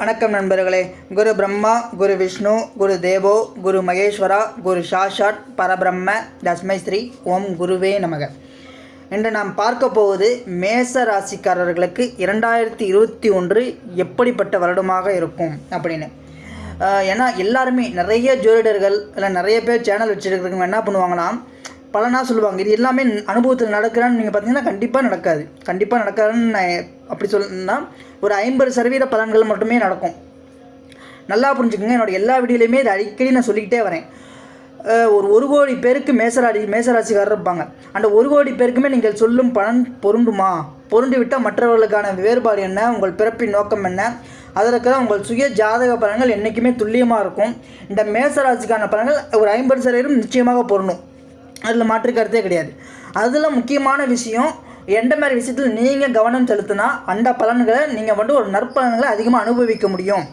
வணக்கம் நண்பர்களே. குரு பிரம்மா குரு விஷ்ணு குரு தேவோ குரு மகேஸ்வரா குரு சாஷாட் பரபிரம்ம தஸ்மை ஸ்ரீ ஓம் குருவே நமக. இன்று நாம் பார்க்க போவது மேச ராசிக்காரர்களுக்கு இரண்டாயிரத்தி இருபத்தி ஒன்று எப்படிப்பட்ட வருடமாக இருக்கும் அப்படின்னு. ஏன்னா எல்லாருமே நிறைய ஜோதிடர்கள் இல்லை நிறைய பேர் சேனல் வச்சுருக்கிறவங்க என்ன பண்ணுவாங்கன்னா பலனாக சொல்லுவாங்க. இது எல்லாமே அனுபவத்தில் நடக்கிறான்னு நீங்கள் பார்த்தீங்கன்னா கண்டிப்பாக நடக்காது. கண்டிப்பாக நடக்காதுன்னு நான் அப்படி சொல்லணும்னா ஒரு ஐம்பது சதவீத பலன்கள் மட்டுமே நடக்கும். நல்லா புரிஞ்சுக்கோங்க. என்னோட எல்லா வீடியோலையுமே இதை அடிக்கடி நான் சொல்லிக்கிட்டே வரேன். ஒரு ஒரு கோடி பேருக்கு மேசராடி மேசராசிக்காரர் இருப்பாங்க. அந்த ஒரு கோடி பேருக்குமே நீங்கள் சொல்லும் பலன் பொருண்டுமா பொருண்டு விட்டால் மற்றவர்களுக்கான வேறுபாடு என்ன? உங்கள் பிறப்பின் நோக்கம் என்ன? அதற்கு உங்கள் சுய ஜாதக பலன்கள் என்றைக்குமே துல்லியமாக இருக்கும். இந்த மேசராசிக்கான பலன்கள் ஒரு ஐம்பது சதவீதம் நிச்சயமாக பொருணும் அதில் மாற்று கருத்தே கிடையாது. அதில் முக்கியமான விஷயம் எந்த மாதிரி விஷயத்தில் நீங்கள் கவனம் செலுத்தினா அந்த பலன்களை நீங்கள் வந்து ஒரு நற்பலன்களை அதிகமாக அனுபவிக்க முடியும்.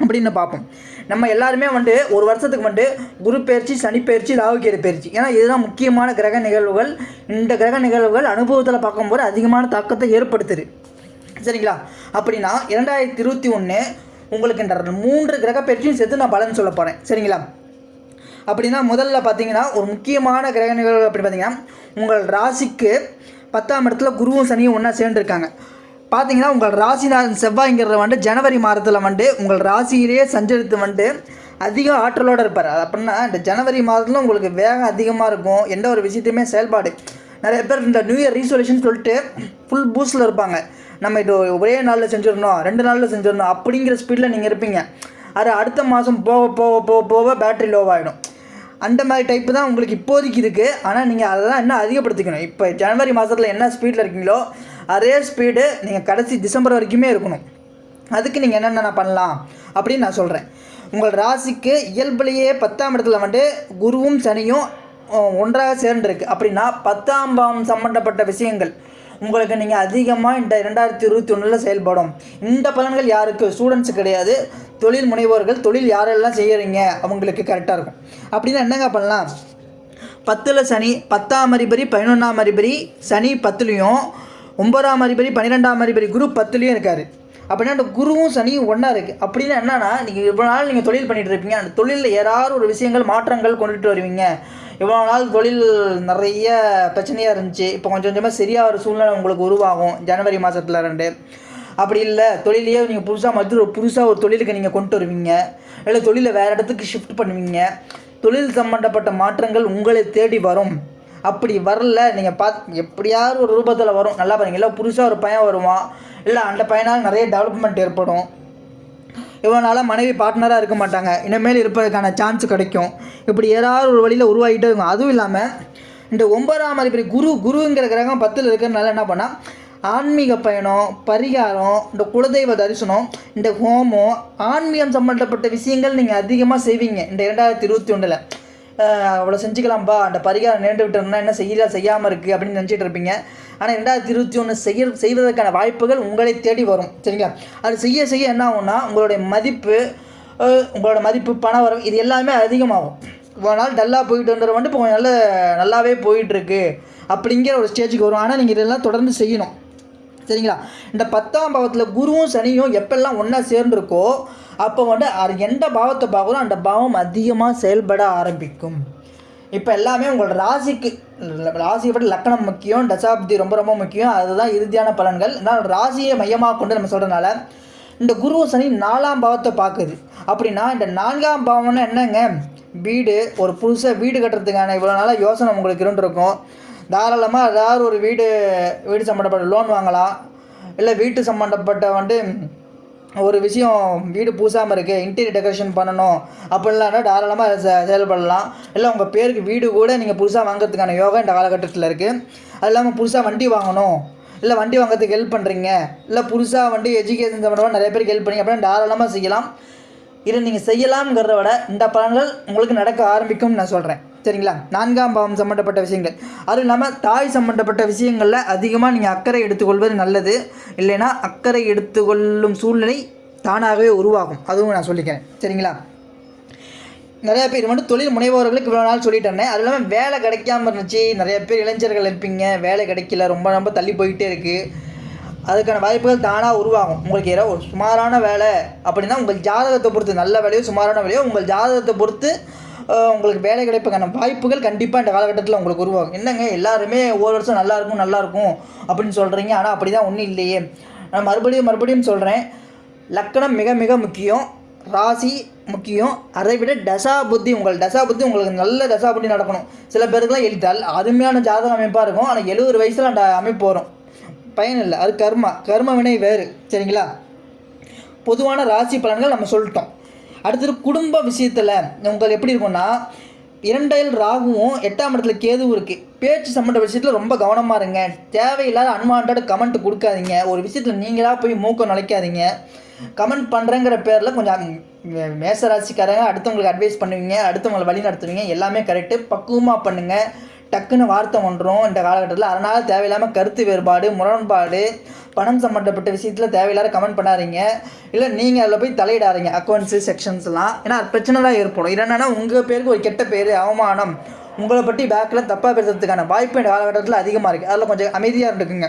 அப்படின்னு பார்ப்போம். நம்ம எல்லாருமே வந்து ஒரு வருஷத்துக்கு வந்து குரு பயிற்சி சனி பயிற்சி ராகுகேது பயிற்சி. ஏன்னா இதுதான் முக்கியமான கிரக நிகழ்வுகள். இந்த கிரக நிகழ்வுகள் அனுபவத்தில் பார்க்கும்போது அதிகமான தாக்கத்தை ஏற்படுத்துது. சரிங்களா? அப்படின்னா இரண்டாயிரத்தி இருபத்தி ஒன்று உங்களுக்கு இந்த மூன்று கிரக பயிற்சியும் சேர்த்து நான் பலன் சொல்ல போகிறேன் சரிங்களா? அப்படின்னா முதல்ல பார்த்தீங்கன்னா ஒரு முக்கியமான கிரக நிகழ்வு அப்படி பார்த்தீங்கன்னா உங்கள் ராசிக்கு பத்தாம் இடத்துல குருவும் சனியும் ஒன்றா சேர்ந்துருக்காங்க. பார்த்தீங்கன்னா உங்கள் ராசிநாதன் செவ்வாய்ங்கிறத வந்து ஜனவரி மாதத்தில் வந்து உங்கள் ராசியிலேயே சஞ்சரித்து வந்து அதிக ஆற்றலோடு இருப்பார். அது அப்படின்னா இந்த ஜனவரி மாதத்தில் உங்களுக்கு வேகம் அதிகமாக இருக்கும். எந்த ஒரு விஷயத்தையுமே செயல்பாடு. நிறைய பேர் இந்த நியூ இயர் ரீசொல்யூஷன் சொல்லிட்டு ஃபுல் பூஸ்டில் இருப்பாங்க. நம்ம இது ஒரே நாளில் செஞ்சிடணும் ரெண்டு நாளில் செஞ்சிடணும் அப்படிங்கிற ஸ்பீடில் நீங்கள் இருப்பீங்க. அது அடுத்த மாதம் போக போக போக போக பேட்டரி லோவாகிடும் அந்த மாதிரி டைப்பு தான் உங்களுக்கு இப்போதைக்கு இருக்குது ஆனால் நீங்கள் அதெல்லாம் இன்னும் அதிகப்படுத்திக்கணும். இப்போ ஜனவரி மாதத்தில் என்ன ஸ்பீடில் இருக்கீங்களோ அதே ஸ்பீடு நீங்கள் கடைசி டிசம்பர் வரைக்குமே இருக்கணும். அதுக்கு நீங்கள் என்னென்ன பண்ணலாம் அப்படின்னு நான் சொல்கிறேன் உங்கள் ராசிக்கு இயல்புலேயே பத்தாம் இடத்துல வந்து குருவும் சனியும் ஒன்றாக சேர்ந்துருக்கு. அப்படின்னா பத்தாம் பாவம் சம்மந்தப்பட்ட விஷயங்கள். உங்களுக்கு நீங்கள் அதிகமாக இந்த ரெண்டாயிரத்தி இருபத்தி ஒன்றில் செயல்படும். இந்த பலன்கள் யாருக்கு? ஸ்டூடெண்ட்ஸு கிடையாது. தொழில் முனைவோர்கள் தொழில் யாரெல்லாம் செய்கிறீங்க அவங்களுக்கு கரெக்டாக இருக்கும். அப்படின்னா என்னங்க பண்ணலாம்? பத்தில் சனி பத்தாம் அதிபரி பதினொன்றாம் அதிபரி சனி பத்துலேயும் ஒன்பதாம் அதிபரி பன்னிரெண்டாம் அதிபரி குரு பத்துலேயும் இருக்கார். அப்படின்னா அந்த குருவும் சனியும் ஒன்றா இருக்குது அப்படின்னா என்னன்னா நீங்கள் இவ்வளோ நாள் நீங்கள் தொழில் பண்ணிகிட்டு இருப்பீங்க. அந்த தொழிலில் ஏதாவது ஒரு விஷயங்கள் மாற்றங்கள் கொண்டுட்டு வருவீங்க. இவ்வளோ நாள் தொழில் நிறைய பிரச்சனையாக இருந்துச்சு. இப்போ கொஞ்சம் கொஞ்சமாக சரியாக ஒரு சூழ்நிலை உங்களுக்கு உருவாகும். ஜனவரி மாதத்தில் ரெண்டு. அப்படி இல்லை. தொழிலையே நீங்கள் புதுசாக மற்ற புதுசாக ஒரு தொழிலுக்கு நீங்கள் கொண்டு வருவீங்க. இல்லை தொழிலை வேறு இடத்துக்கு ஷிஃப்ட் பண்ணுவீங்க. தொழில் சம்மந்தப்பட்ட மாற்றங்கள் உங்களை தேடி வரும். அப்படி வரல நீங்கள் பார்த்து எப்படியாவது ஒரு ரூபத்தில் வரும். நல்லா பாருங்கள் இல்லை புதுசாக ஒரு பையன் வருவான். இல்லை அந்த பையனால் நிறைய டெவலப்மெண்ட் ஏற்படும். இவ்வளோ நாளாக மனைவி பார்ட்னராக இருக்க மாட்டாங்க. இனிமேல் இருப்பதற்கான சான்ஸ் கிடைக்கும். இப்படி ஏதாவது ஒரு வழியில் உருவாகிட்டே இருக்கும். அதுவும் இல்லாமல் இந்த ஒன்பதாம் அதிபதி குரு குருங்கிற கிரகம் பத்தில் இருக்கிறதுனால என்ன பண்ணால் ஆன்மீக பயணம் பரிகாரம் இந்த குலதெய்வ தரிசனம் இந்த ஹோமம் ஆன்மீகம் சம்மந்தப்பட்ட விஷயங்கள் நீங்கள் அதிகமாக செய்வீங்க. இந்த இரண்டாயிரத்தி இருபத்தி ஒன்றில் அவ்வளோ செஞ்சுக்கலாம்ப்பா அந்த பரிகாரம் நேர்ந்து விட்டோம்னா என்ன செய்யல செய்யாமல் இருக்குது அப்படின்னு நினச்சிட்டு இருப்பீங்க. ஆனால் ரெண்டாயிரத்தி இருபத்தி ஒன்று செய்ய செய்வதற்கான வாய்ப்புகள் உங்களை தேடி வரும். சரிங்களா? அது செய்ய செய்ய என்ன ஆகும்னா உங்களுடைய மதிப்பு உங்களோட மதிப்பு பணம் வரும் இது எல்லாமே அதிகமாகும். இவ்வளோ நாள் டல்லாக போயிட்டு வந்துடுற வந்து இப்போ நல்ல நல்லாவே போயிட்டுருக்கு அப்படிங்கிற ஒரு ஸ்டேஜுக்கு வரும். ஆனால் நீங்கள் இதெல்லாம் தொடர்ந்து செய்யணும். சரிங்களா? இந்த பத்தாம் பாவத்தில் குருவும் சனியும் எப்பெல்லாம் ஒன்றா சேர்ந்துருக்கோ அப்போ வந்து அது எந்த பாவத்தை பார்க்குறோம் அந்த பாவம் அதிகமாக செயல்பட ஆரம்பிக்கும். இப்போ எல்லாமே உங்களோட ராசிக்கு ராசியை விட லக்கணம் முக்கியம் தசாப்தி ரொம்ப ரொம்ப முக்கியம். அதுதான் இறுதியான பலன்கள். நான் ராசியை மையமாக கொண்டு நம்ம சொல்கிறனால இந்த குரு சனி நாலாம் பாவத்தை பார்க்குது. அப்படின்னா இந்த நான்காம் பாவம்னா என்னங்க? வீடு ஒரு புதுசாக வீடு கட்டுறதுக்கான இவ்வளோ நாளாக யோசனை உங்களுக்கு இருந்துருக்கும். தாராளமாக ஏதாவது ஒரு வீடு வீடு சம்மந்தப்பட்ட லோன் வாங்கலாம். இல்லை வீட்டு சம்மந்தப்பட்ட வந்து ஒரு விஷயம் வீடு பூசாமல் இருக்குது இன்டீரியர் டெக்கரேஷன் பண்ணணும் அப்படிலாம் தாராளமாக செ செயல்படலாம். இல்லை உங்கள் பேருக்கு வீடு கூட நீங்கள் புதுசாக வாங்குறதுக்கான யோகா இந்த காலகட்டத்தில் இருக்குது அது இல்லாமல் புதுசாக வண்டி வாங்கணும். இல்லை வண்டி வாங்குறதுக்கு ஹெல்ப் பண்ணுறீங்க இல்லை புதுசாக வண்டி எஜுகேஷன் சம்மந்தமாக நிறைய பேருக்கு ஹெல்ப் பண்ணி அப்படின்னா தாராளமாக செய்யலாம். இதை நீங்கள் செய்யலாம்ங்கிறத விட இந்த பலன்கள் உங்களுக்கு நடக்க ஆரம்பிக்கும்னு நான் சொல்கிறேன் சரிங்களா நான்காம் பாவம் சம்மந்தப்பட்ட விஷயங்கள். அதுவும் இல்லாமல் தாய் சம்மந்தப்பட்ட விஷயங்களில் அதிகமாக நீங்கள் அக்கறை எடுத்துக்கொள்வது நல்லது. இல்லைன்னா அக்கறை எடுத்துக்கொள்ளும் சூழ்நிலை தானாகவே உருவாகும். அதுவும் நான் சொல்லிக்கிறேன். சரிங்களா? நிறைய பேர் வந்து தொழில் முனைவோர்களுக்கு இவ்வளோ நாள் சொல்லிட்டேன். அது இல்லாமல் வேலை கிடைக்காம இருந்துச்சு. நிறைய பேர் இளைஞர்கள் இருப்பீங்க. வேலை கிடைக்கல. ரொம்ப ரொம்ப தள்ளி போயிட்டே இருக்குது அதுக்கான வாய்ப்புகள் தானாக உருவாகும். உங்களுக்கு ஏதோ ஒரு சுமாரான வேலை அப்படின்னா உங்கள் ஜாதகத்தை பொறுத்து நல்ல வேலையோ சுமாரான வேலையோ உங்கள் ஜாதகத்தை பொறுத்து உங்களுக்கு வேலை கிடைப்புக்கான வாய்ப்புகள் கண்டிப்பாக இந்த காலகட்டத்தில் உங்களுக்கு உருவாகும். என்னங்க? எல்லாருமே ஒவ்வொரு வருஷம் நல்லா இருக்கும் நல்லா இருக்கும் அப்படின்னு சொல்கிறீங்க ஆனால் அப்படி தான் ஒன்றும் இல்லையே. நான் மறுபடியும் மறுபடியும் சொல்கிறேன் லக்கணம் மிக மிக முக்கியம். ராசி முக்கியம். அதை விட தசா புத்தி உங்கள் தசா புத்தி உங்களுக்கு நல்ல தசா புத்தி நடக்கணும். சில பேருக்குலாம் எழுத்தால் அருமையான ஜாதக அமைப்பாக இருக்கும். ஆனால் எழுபது வயசில் அந்த அமைப்பு வரும். பயன் இல்லை. அது கர்மா. கர்ம வினை வேறு. சரிங்களா? பொதுவான ராசி பலன்கள் நம்ம சொல்லிட்டோம். அடுத்தது குடும்ப விஷயத்தில் உங்களுக்கு எப்படி இருக்கும்னா இரண்டையில் ராகுவும் எட்டாம் இடத்துல கேதுவும் இருக்குது பேச்சு சம்மந்த விஷயத்தில் ரொம்ப கவனமாக இருங்க. தேவையில்லாத அன்வான்ட் கமெண்ட் கொடுக்காதீங்க. ஒரு விஷயத்தில் நீங்களாக போய் மூக்கம் நினைக்காதீங்க கமெண்ட் பண்ணுறேங்கிற பேரில் கொஞ்சம் மேசராசிக்காரங்க மேச ராசிக்காரங்க அடுத்தவங்களுக்கு அட்வைஸ் பண்ணுவீங்க அடுத்தவங்களை வழி நடத்துவீங்க எல்லாமே கரெக்டு பக்குவமாக பண்ணுங்கள் டக்குன்னு வார்த்தை ஒன்றும் இந்த காலகட்டத்தில் அதனால் தேவையில்லாமல் கருத்து வேறுபாடு முரண்பாடு பணம் சம்மந்தப்பட்ட விஷயத்தில் தேவையில்லாத கமெண்ட் பண்ணாதீங்க. இல்லை நீங்கள் அதில் போய் தலையிடாதீங்க. அக்கௌண்ட்ஸு செக்ஷன்ஸ்லாம் ஏன்னா அது பிரச்சனை தான் ஏற்படும். என்னென்னா உங்கள் பேருக்கு ஒரு கெட்ட பேர் அவமானம். உங்களை பற்றி பேக்கில் தப்பாக பேசுறதுக்கான வாய்ப்பு இந்த காலகட்டத்தில் அதிகமாக இருக்குது அதில் கொஞ்சம் அமைதியாக இருந்துக்குங்க.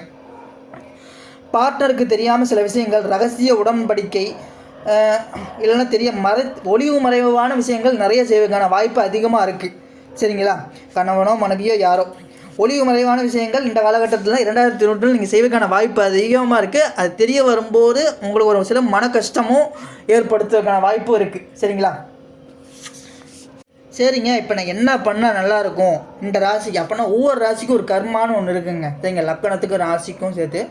பார்ட்னருக்கு தெரியாமல் சில விஷயங்கள் ரகசிய உடன்படிக்கை இல்லைன்னா தெரிய மறை ஒளிவு மறைவான விஷயங்கள் நிறைய செய்வதற்கான வாய்ப்பு அதிகமாக இருக்குது சரிங்களா? கணவனோ மனைவியோ யாரோ. ஒளிவு மறைவான விஷயங்கள் இந்த காலகட்டத்தில் இரண்டாயிரத்தி இருபத்தில் நீங்கள் செய்வதற்கான வாய்ப்பு அதிகமாக இருக்குது அது தெரிய வரும்போது உங்களுக்கு ஒரு சில மன கஷ்டமும் ஏற்படுத்துவதற்கான வாய்ப்பும் இருக்குது சரிங்களா? சரிங்க. இப்போ நான் என்ன பண்ணால் நல்லாயிருக்கும் இந்த ராசிக்கு அப்போனா ஒவ்வொரு ராசிக்கும் ஒரு கர்மான்னு ஒன்று இருக்குங்க. சரிங்க. லக்கணத்துக்கு ராசிக்கும் சேர்த்து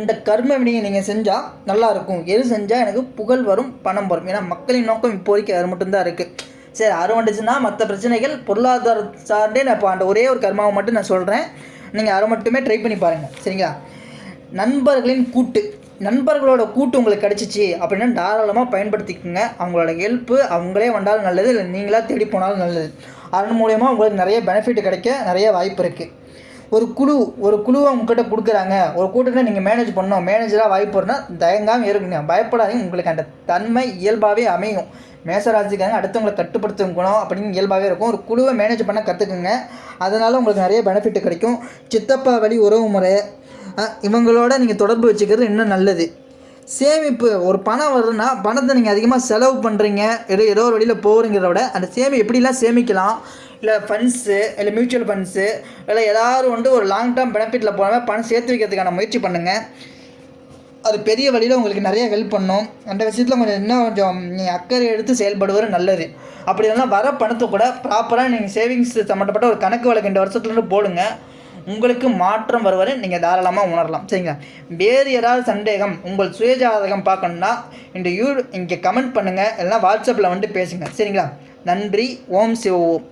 இந்த கர்ம வினையை நீங்கள் செஞ்சால் நல்லாயிருக்கும் எது செஞ்சால் எனக்கு புகழ் வரும் பணம் வரும். ஏன்னா மக்களின் நோக்கம் இப்போதைக்கு அது மட்டும்தான் இருக்குது சரி அருள் வந்துச்சுன்னா மற்ற பிரச்சனைகள் பொருளாதார சார்ந்தே நான் இப்போ அந்த ஒரே ஒரு கர்மாவை மட்டும் நான் சொல்கிறேன் நீங்கள் அதை மட்டுமே ட்ரை பண்ணி பாருங்கள் சரிங்களா? நண்பர்களின் கூட்டு. நண்பர்களோட கூட்டு உங்களுக்கு கிடச்சிச்சு அப்படின்னா தாராளமாக பயன்படுத்திக்கோங்க. அவங்களோட ஹெல்ப்பு அவங்களே வந்தாலும் நல்லது இல்லை நீங்களாக தேடி போனாலும் நல்லது. அதன் மூலயமா உங்களுக்கு நிறைய பெனிஃபிட் கிடைக்க நிறைய வாய்ப்பு இருக்குது ஒரு குழு ஒரு குழுவை உங்ககிட்ட கொடுக்குறாங்க. ஒரு கூட்டத்தில் நீங்கள் மேனேஜ் பண்ணணும். மேனேஜராக வாய்ப்பு இருந்தால் தயங்காமல் இருக்குங்க பயப்படாதீங்க. உங்களுக்கு அந்த தன்மை இயல்பாகவே அமையும். மேசராசிக்காரங்க அடுத்தவங்களை கட்டுப்படுத்தும் குணம் அப்படின்னு இயல்பாகவே இருக்கும். ஒரு குழுவை மேனேஜ் பண்ண கற்றுக்குங்க அதனால் உங்களுக்கு நிறைய பெனிஃபிட் கிடைக்கும். சித்தப்பா வழி உறவு முறை இவங்களோட நீங்கள் தொடர்பு வச்சுக்கிறது இன்னும் நல்லது. சேமிப்பு ஒரு பணம் வருதுன்னா பணத்தை நீங்கள் அதிகமாக செலவு பண்ணுறீங்க ஏதோ ஏதோ ஒரு வழியில் போகிறீங்கிறத விட அந்த சேமி எப்படிலாம் சேமிக்கலாம்? இல்லை ஃபண்ட்ஸு இல்லை மியூச்சுவல் ஃபண்ட்ஸு இல்லை ஏதாவது வந்து ஒரு லாங் டேர்ம் பெனிஃபிட்டில் போகாமல் பணம் சேர்த்து வைக்கிறதுக்கான முயற்சி பண்ணுங்கள் அது பெரிய வழியில் உங்களுக்கு நிறைய ஹெல்ப் பண்ணும். அந்த விஷயத்தில் கொஞ்சம் இன்னும் கொஞ்சம் நீங்கள் அக்கறை எடுத்து செயல்படுவது நல்லது. அப்படி இல்லைன்னா வர பணத்தை கூட ப்ராப்பராக நீங்கள் சேவிங்ஸ் சம்மந்தப்பட்ட ஒரு கணக்கு வழக்கு இந்த வருஷத்துலேருந்து போடுங்க. உங்களுக்கு மாற்றம் வருவதை நீங்கள் தாராளமாக உணரலாம். சரிங்களா? வேறு ஏதாவது சந்தேகம் உங்கள் சுயஜாதகம் பார்க்கணுன்னா இந்த யூ இங்கே கமெண்ட் பண்ணுங்கள் இல்லைனா வாட்ஸ்அப்பில் வந்து பேசுங்க. சரிங்களா? நன்றி. ஓம் சிவோம்